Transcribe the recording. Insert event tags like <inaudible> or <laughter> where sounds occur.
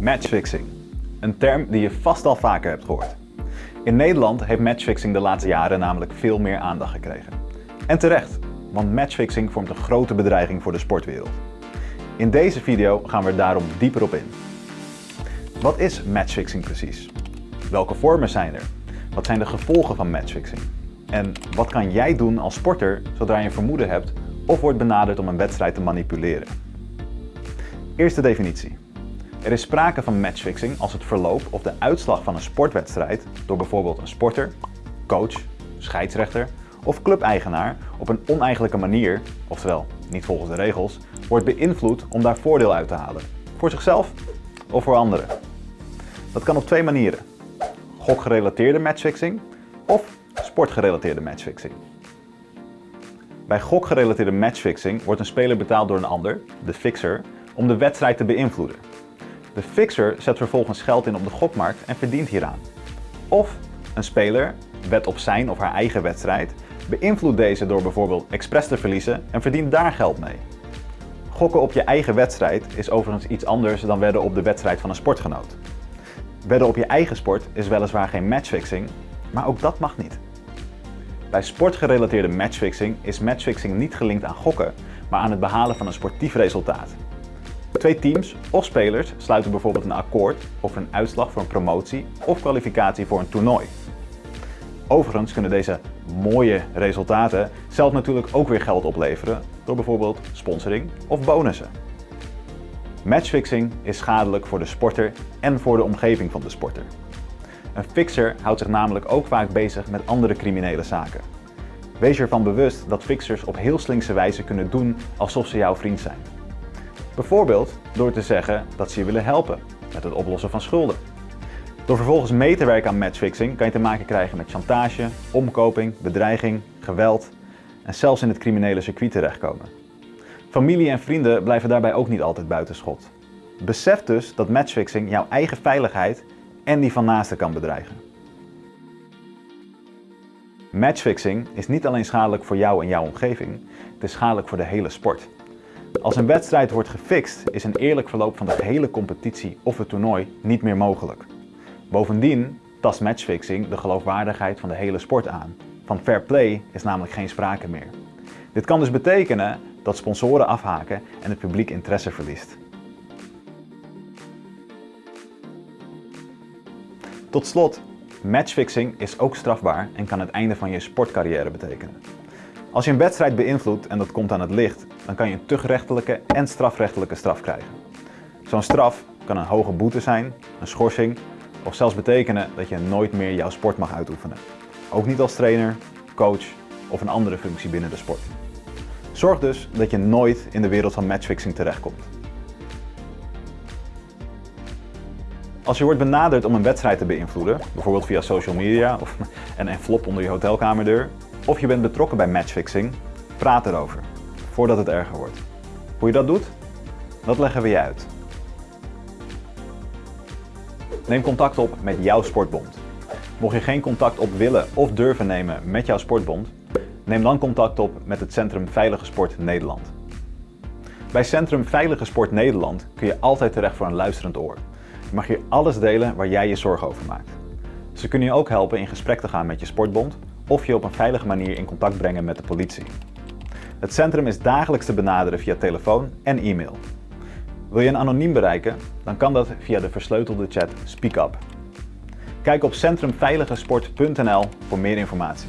Matchfixing. Een term die je vast al vaker hebt gehoord. In Nederland heeft matchfixing de laatste jaren namelijk veel meer aandacht gekregen. En terecht, want matchfixing vormt een grote bedreiging voor de sportwereld. In deze video gaan we er daarom dieper op in. Wat is matchfixing precies? Welke vormen zijn er? Wat zijn de gevolgen van matchfixing? En wat kan jij doen als sporter zodra je een vermoeden hebt of wordt benaderd om een wedstrijd te manipuleren? Eerste definitie. Er is sprake van matchfixing als het verloop of de uitslag van een sportwedstrijd door bijvoorbeeld een sporter, coach, scheidsrechter of clubeigenaar op een oneigenlijke manier, oftewel niet volgens de regels, wordt beïnvloed om daar voordeel uit te halen. Voor zichzelf of voor anderen. Dat kan op twee manieren. Gokgerelateerde matchfixing of sportgerelateerde matchfixing. Bij gokgerelateerde matchfixing wordt een speler betaald door een ander, de fixer, om de wedstrijd te beïnvloeden. De fixer zet vervolgens geld in op de gokmarkt en verdient hieraan. Of een speler wet op zijn of haar eigen wedstrijd, beïnvloedt deze door bijvoorbeeld expres te verliezen en verdient daar geld mee. Gokken op je eigen wedstrijd is overigens iets anders dan wedden op de wedstrijd van een sportgenoot. Wedden op je eigen sport is weliswaar geen matchfixing, maar ook dat mag niet. Bij sportgerelateerde matchfixing is matchfixing niet gelinkt aan gokken, maar aan het behalen van een sportief resultaat. Twee teams of spelers sluiten bijvoorbeeld een akkoord over een uitslag voor een promotie of kwalificatie voor een toernooi. Overigens kunnen deze mooie resultaten zelf natuurlijk ook weer geld opleveren door bijvoorbeeld sponsoring of bonussen. Matchfixing is schadelijk voor de sporter en voor de omgeving van de sporter. Een fixer houdt zich namelijk ook vaak bezig met andere criminele zaken. Wees ervan bewust dat fixers op heel slinkse wijze kunnen doen alsof ze jouw vriend zijn. Bijvoorbeeld door te zeggen dat ze je willen helpen met het oplossen van schulden. Door vervolgens mee te werken aan matchfixing kan je te maken krijgen met chantage, omkoping, bedreiging, geweld en zelfs in het criminele circuit terechtkomen. Familie en vrienden blijven daarbij ook niet altijd buiten schot. Besef dus dat matchfixing jouw eigen veiligheid en die van naasten kan bedreigen. Matchfixing is niet alleen schadelijk voor jou en jouw omgeving, het is schadelijk voor de hele sport. Als een wedstrijd wordt gefixt, is een eerlijk verloop van de gehele competitie of het toernooi niet meer mogelijk. Bovendien tast matchfixing de geloofwaardigheid van de hele sport aan. Van fair play is namelijk geen sprake meer. Dit kan dus betekenen dat sponsoren afhaken en het publiek interesse verliest. Tot slot, matchfixing is ook strafbaar en kan het einde van je sportcarrière betekenen. Als je een wedstrijd beïnvloedt en dat komt aan het licht, dan kan je een tuchtrechtelijke en strafrechtelijke straf krijgen. Zo'n straf kan een hoge boete zijn, een schorsing of zelfs betekenen dat je nooit meer jouw sport mag uitoefenen. Ook niet als trainer, coach of een andere functie binnen de sport. Zorg dus dat je nooit in de wereld van matchfixing terechtkomt. Als je wordt benaderd om een wedstrijd te beïnvloeden, bijvoorbeeld via social media of <laughs> een envelop onder je hotelkamerdeur, of je bent betrokken bij matchfixing, praat erover, voordat het erger wordt. Hoe je dat doet? Dat leggen we je uit. Neem contact op met jouw sportbond. Mocht je geen contact op willen of durven nemen met jouw sportbond, neem dan contact op met het Centrum Veilige Sport Nederland. Bij Centrum Veilige Sport Nederland kun je altijd terecht voor een luisterend oor. Je mag hier alles delen waar jij je zorgen over maakt. Ze kunnen je ook helpen in gesprek te gaan met je sportbond of je op een veilige manier in contact brengen met de politie. Het centrum is dagelijks te benaderen via telefoon en e-mail. Wil je een anoniem bereiken? Dan kan dat via de versleutelde chat SpeakUp. Kijk op centrumveiligesport.nl voor meer informatie.